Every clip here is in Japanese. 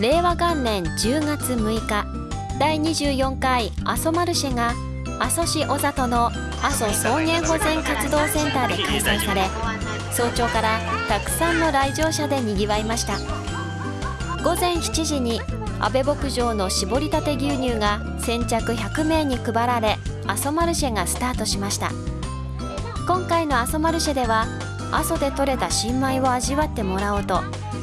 令和元年10月6日第24回阿蘇マルシェが阿蘇市小里の阿蘇草原保全活動センターで開催され早朝からたくさんの来場者でにぎわいました。午前7時に安倍牧場の搾りたて牛乳が先着100名に配られ阿蘇マルシェがスタートしました。今回の阿蘇マルシェでは阿蘇で採れた新米を味わってもらおうと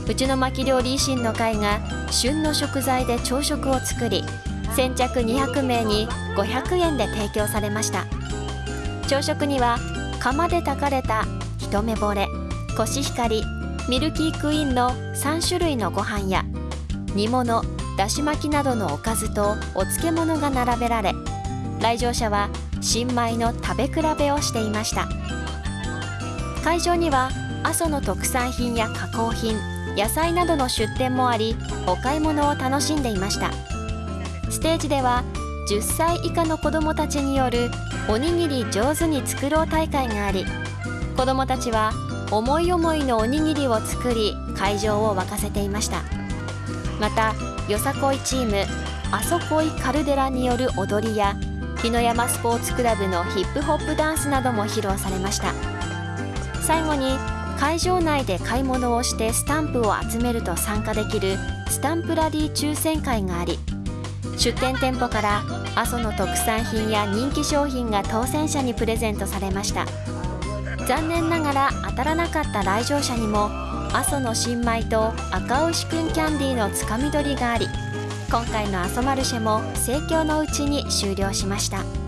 うちの巻料理維新の会が旬の食材で朝食を作り先着200名に500円で提供されました。朝食には釜で炊かれた一目惚れコシヒカリミルキークイーンの3種類のご飯や煮物だし巻きなどのおかずとお漬物が並べられ来場者は新米の食べ比べをしていました。会場には阿蘇の特産品や加工品野菜などの出店もありお買い物を楽しんでいました。ステージでは10歳以下の子どもたちによるおにぎり上手に作ろう大会があり子どもたちは思い思いのおにぎりを作り会場を沸かせていました。またよさこいチームあそこいカルデラによる踊りや日野山スポーツクラブのヒップホップダンスなども披露されました。最後に会場内で買い物をしてスタンプを集めると参加できるスタンプラリー抽選会があり出店店舗から阿蘇の特産品や人気商品が当選者にプレゼントされました残念ながら当たらなかった来場者にも阿蘇の新米と赤牛くんキャンディーのつかみ取りがあり今回の阿蘇マルシェも盛況のうちに終了しました。